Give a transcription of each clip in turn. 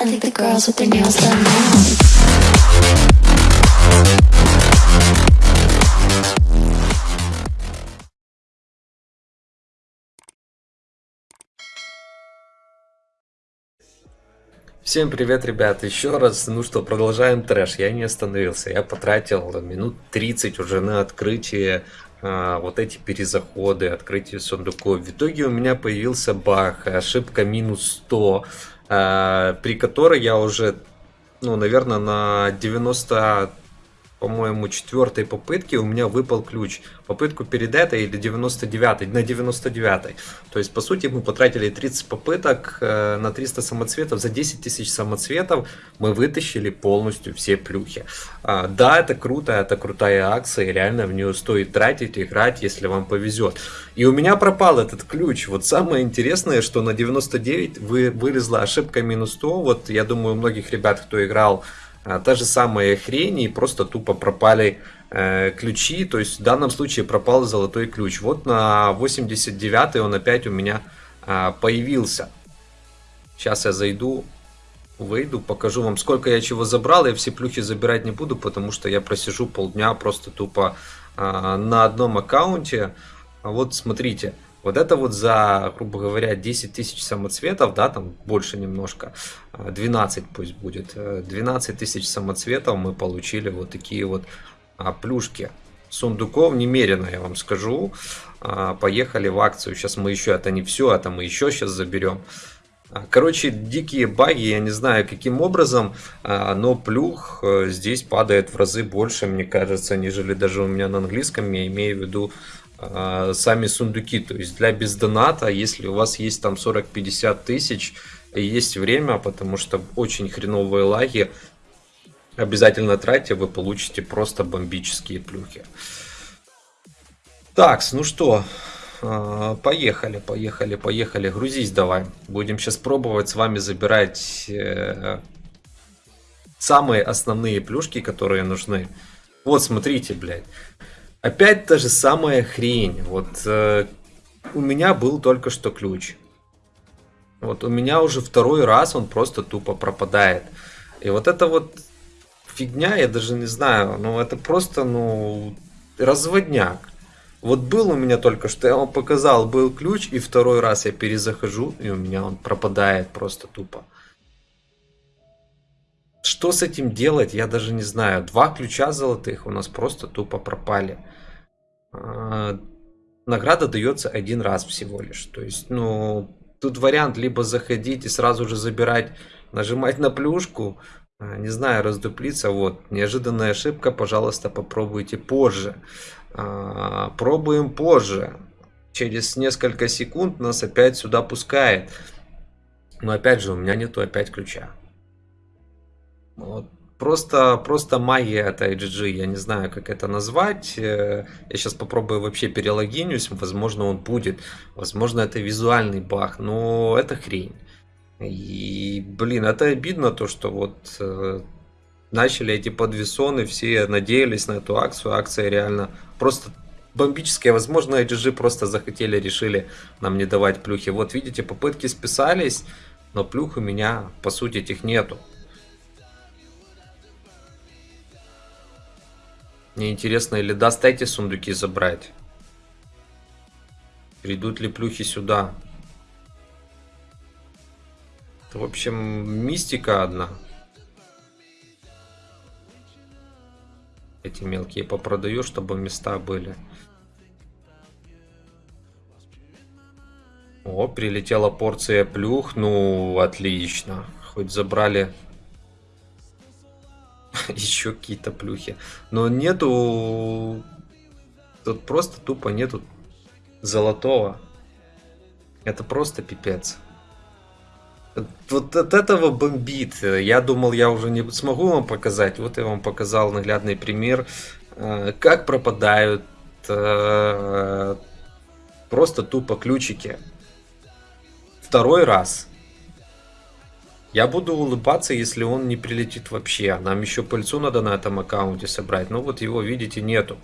I think the girls with their nails done now. Всем привет, ребят, еще раз, ну что, продолжаем трэш, я не остановился, я потратил минут 30 уже на открытие, а, вот эти перезаходы, открытие сундуков, в итоге у меня появился баг, ошибка минус 100, а, при которой я уже, ну, наверное, на 90 по-моему, четвертой попытки у меня выпал ключ. Попытку перед этой или 99 на 99 То есть, по сути, мы потратили 30 попыток э, на 300 самоцветов. За 10 тысяч самоцветов мы вытащили полностью все плюхи. А, да, это круто, это крутая акция, и реально в нее стоит тратить, играть, если вам повезет. И у меня пропал этот ключ. Вот самое интересное, что на 99 вы, вылезла ошибка минус 100. Вот я думаю, у многих ребят, кто играл а, та же самая хрень, и просто тупо пропали э, ключи. То есть в данном случае пропал золотой ключ. Вот на 89 он опять у меня э, появился. Сейчас я зайду, выйду, покажу вам, сколько я чего забрал. Я все плюхи забирать не буду, потому что я просижу полдня просто тупо э, на одном аккаунте. Вот смотрите. Вот это вот за, грубо говоря, 10 тысяч самоцветов, да, там больше немножко, 12 пусть будет, 12 тысяч самоцветов мы получили вот такие вот а, плюшки. Сундуков немерено, я вам скажу. А, поехали в акцию. Сейчас мы еще, это не все, это мы еще сейчас заберем. А, короче, дикие баги, я не знаю каким образом, но плюх э, здесь падает в разы больше, мне кажется, нежели даже у меня на английском, я имею в виду сами сундуки. То есть для бездоната, если у вас есть там 40-50 тысяч, есть время, потому что очень хреновые лаги, обязательно тратьте, вы получите просто бомбические плюхи. Так, ну что, а, поехали, поехали, поехали, грузись давай. Будем сейчас пробовать с вами забирать э, самые основные плюшки, которые нужны. Вот, смотрите, блядь. Опять та же самая хрень. Вот э, у меня был только что ключ. Вот у меня уже второй раз он просто тупо пропадает. И вот это вот фигня, я даже не знаю, ну это просто, ну, разводняк. Вот был у меня только что, я вам показал, был ключ, и второй раз я перезахожу, и у меня он пропадает просто тупо. Что с этим делать, я даже не знаю. Два ключа золотых у нас просто тупо пропали. А, награда дается один раз всего лишь. То есть, ну, тут вариант либо заходить и сразу же забирать, нажимать на плюшку, а, не знаю, раздуплиться. Вот, неожиданная ошибка, пожалуйста, попробуйте позже. А, пробуем позже. Через несколько секунд нас опять сюда пускает. Но опять же, у меня нету опять ключа. Вот. Просто, просто магия это IGG, я не знаю, как это назвать. Э, я сейчас попробую вообще перелогинюсь, возможно он будет. Возможно это визуальный баг, но это хрень. И, блин, это обидно, то, что вот э, начали эти подвесоны, все надеялись на эту акцию. Акция реально просто бомбическая. Возможно, IGG просто захотели, решили нам не давать плюхи. Вот видите, попытки списались, но плюх у меня, по сути, этих нету. Мне интересно, или даст эти сундуки забрать? Придут ли плюхи сюда? Это, в общем, мистика одна. Эти мелкие попродаю, чтобы места были. О, прилетела порция плюх. Ну, отлично. Хоть забрали еще какие-то плюхи. Но нету... Тут просто тупо нету золотого. Это просто пипец. Вот от этого бомбит. Я думал, я уже не смогу вам показать. Вот я вам показал наглядный пример, э, как пропадают э, просто тупо ключики. Второй раз я буду улыбаться, если он не прилетит вообще. Нам еще пыльцу надо на этом аккаунте собрать. Ну вот его, видите, нету.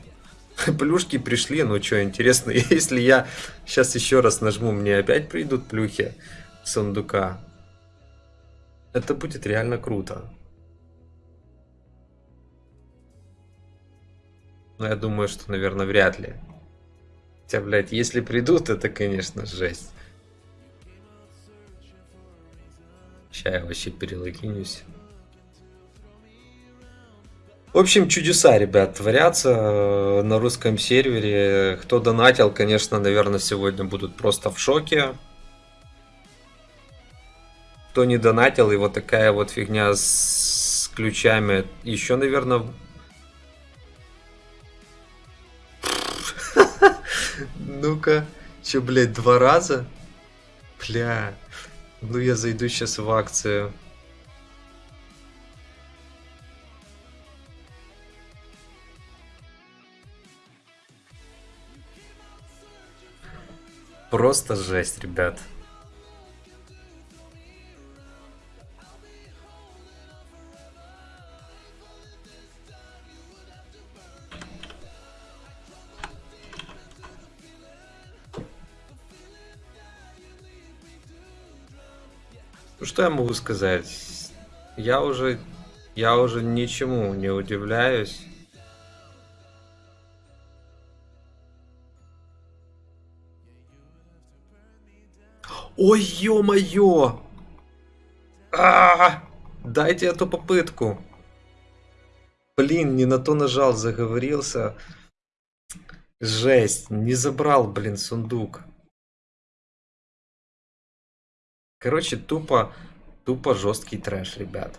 Плюшки пришли, ну что, интересно, если я сейчас еще раз нажму, мне опять придут плюхи сундука. Это будет реально круто. Но я думаю, что, наверное, вряд ли. Хотя, блядь, если придут, это, конечно, жесть. Сейчас я вообще перелогинюсь. В общем, чудеса, ребят, творятся э, на русском сервере. Кто донатил, конечно, наверное, сегодня будут просто в шоке. Кто не донатил, и вот такая вот фигня с ключами. Еще, наверное... Ну-ка. Че, блядь, два раза? Бля. Ну, я зайду сейчас в акцию. Просто жесть, ребят. Что я могу сказать? Я уже, я уже ничему не удивляюсь. Ой, ё-моё! А, Дайте эту попытку. Блин, не на то нажал, заговорился. Жесть, не забрал, блин, сундук. Короче, тупо, тупо жесткий трэш, ребят.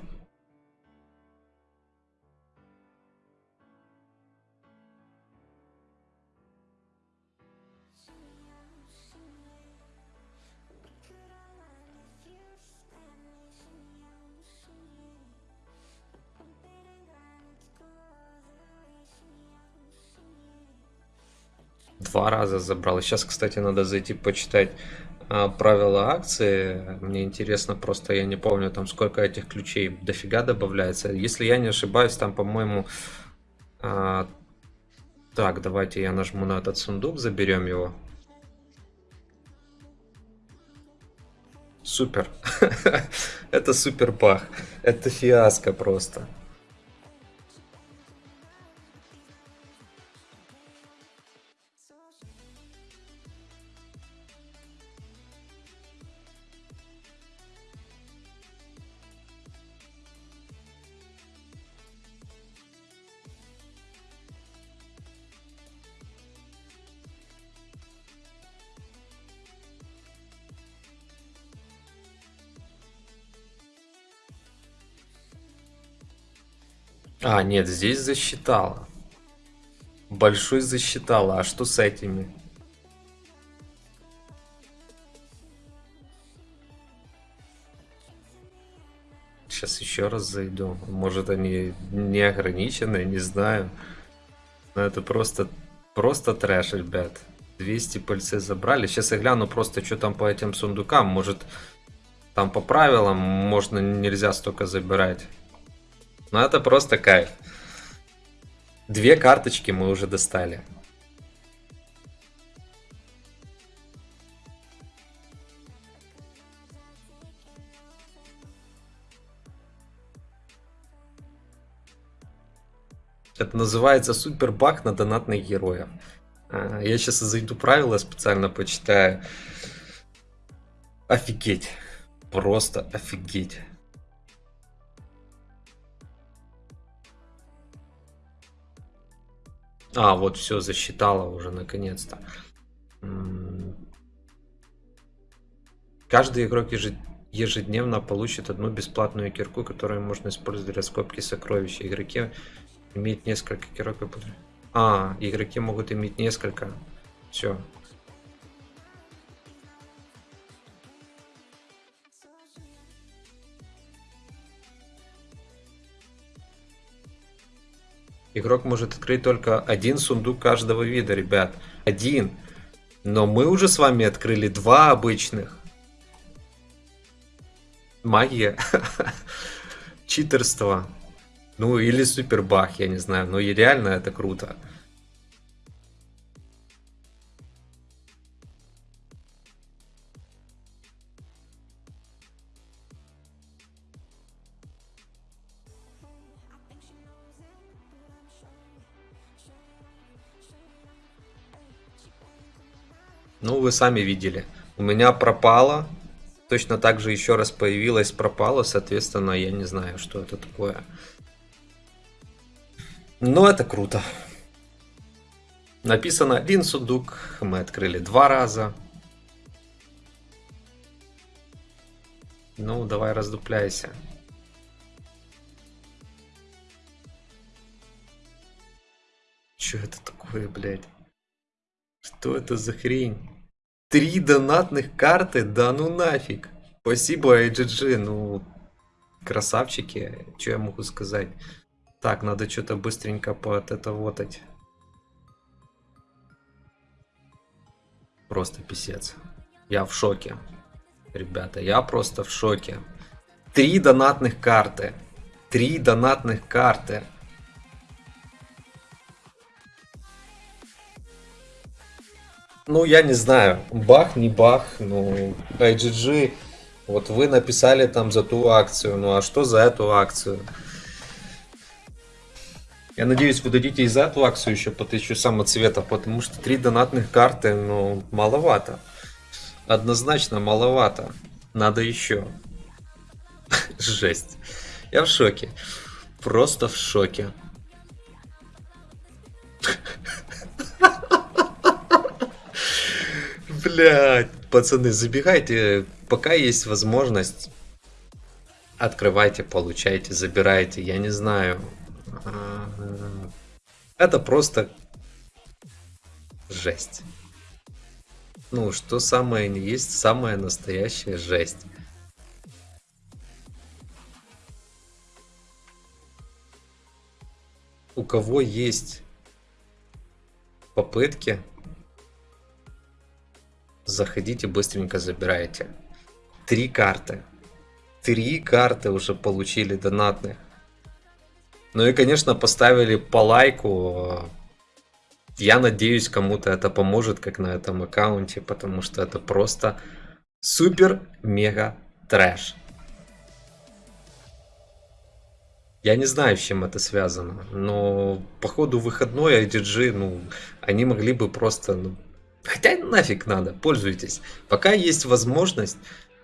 Два раза забрал. Сейчас, кстати, надо зайти почитать правила акции. Мне интересно, просто я не помню, там сколько этих ключей дофига добавляется. Если я не ошибаюсь, там, по-моему... А, так, давайте я нажму на этот сундук, заберем его. Супер. Это супер бах. Это фиаско просто. А, нет, здесь засчитала. Большой засчитала. А что с этими? Сейчас еще раз зайду. Может они не ограничены, не знаю. Но это просто, просто трэш, ребят. 200 пыльцы забрали. Сейчас я гляну просто, что там по этим сундукам. Может, там по правилам можно нельзя столько забирать. Ну это просто кайф. Две карточки мы уже достали. Это называется супер баг на донатных героев. А, я сейчас зайду правила специально почитаю. Офигеть. Просто офигеть. А, вот все, засчитала уже наконец-то. Каждый игрок ежедневно получит одну бесплатную кирку, которую можно использовать для скобки сокровища. Игроки имеют несколько кирок. А, игроки могут иметь несколько. Все, Игрок может открыть только один сундук каждого вида, ребят. Один. Но мы уже с вами открыли два обычных. Магия. Читерство. Ну, или супербах, я не знаю. Но и реально это круто. Ну, вы сами видели. У меня пропало. Точно так же еще раз появилось, пропало. Соответственно, я не знаю, что это такое. Но это круто. Написано один сундук. Мы открыли два раза. Ну, давай раздупляйся. Что это такое, блядь? Что это за хрень? Три донатных карты? Да ну нафиг. Спасибо, IGG. Ну, красавчики. Что я могу сказать? Так, надо что-то быстренько под это вотать. Просто писец. Я в шоке. Ребята, я просто в шоке. Три донатных карты. Три донатных карты. Ну, я не знаю, бах, не бах, ну, IGG, вот вы написали там за ту акцию, ну а что за эту акцию? Я надеюсь, вы дадите и за эту акцию еще по 1000 самоцветов, потому что три донатных карты, ну, маловато. Однозначно маловато. Надо еще. Жесть. Я в шоке. Просто в шоке. Блять, пацаны, забегайте, пока есть возможность. Открывайте, получайте, забирайте, я не знаю. А, это просто жесть. Ну, что самое не есть, самая настоящая жесть. У кого есть попытки, заходите, быстренько забирайте. Три карты. Три карты уже получили донатных. Ну и, конечно, поставили по лайку. Я надеюсь, кому-то это поможет, как на этом аккаунте, потому что это просто супер-мега трэш. Я не знаю, с чем это связано, но походу выходной IDG, ну, они могли бы просто ну, Хотя нафиг надо, пользуйтесь. Пока есть возможность,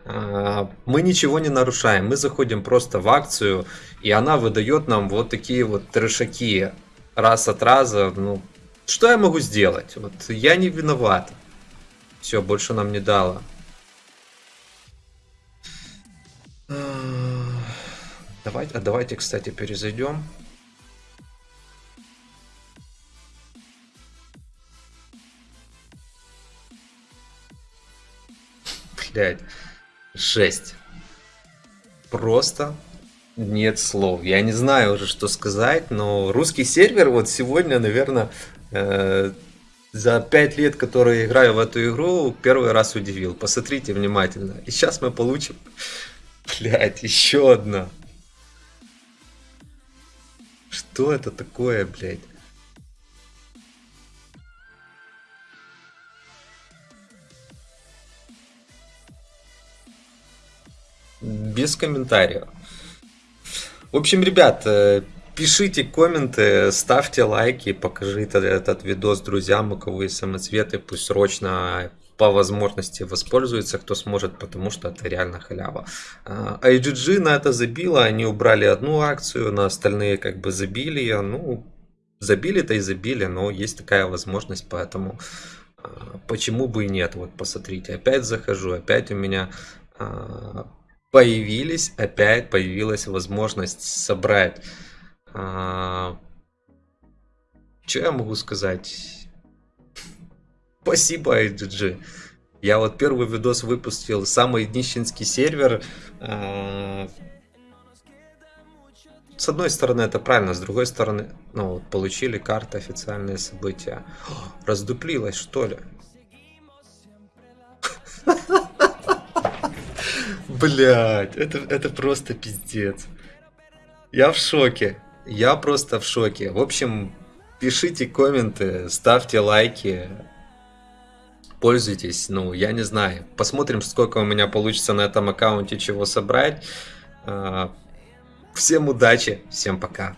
а, мы ничего не нарушаем. Мы заходим просто в акцию, и она выдает нам вот такие вот трешаки раз от раза. Ну, что я могу сделать? Вот я не виноват. Все, больше нам не дало. Давайте, а давайте, кстати, перезайдем. Блядь, жесть. Просто нет слов. Я не знаю уже, что сказать, но русский сервер вот сегодня, наверное, э, за 5 лет, которые играю в эту игру, первый раз удивил. Посмотрите внимательно. И сейчас мы получим, блядь, еще одна. Что это такое, блядь? Без комментариев. В общем, ребят, э, пишите комменты, ставьте лайки, покажите этот видос друзьям, у кого есть самоцветы, пусть срочно по возможности воспользуется, кто сможет, потому что это реально халява. А, IGG на это забило, они убрали одну акцию, на остальные как бы забили ее, ну, забили-то и забили, но есть такая возможность, поэтому а, почему бы и нет, вот посмотрите, опять захожу, опять у меня а, появились, опять появилась возможность собрать. А, что я могу сказать? Спасибо, IGG. Я вот первый видос выпустил, самый нищенский сервер. А, с одной стороны это правильно, с другой стороны, ну, вот, получили карты, официальные события. Раздуплилось, что ли? Блять, это, это просто пиздец. Я в шоке. Я просто в шоке. В общем, пишите комменты, ставьте лайки. Пользуйтесь, ну, я не знаю. Посмотрим, сколько у меня получится на этом аккаунте чего собрать. А, всем удачи, всем пока.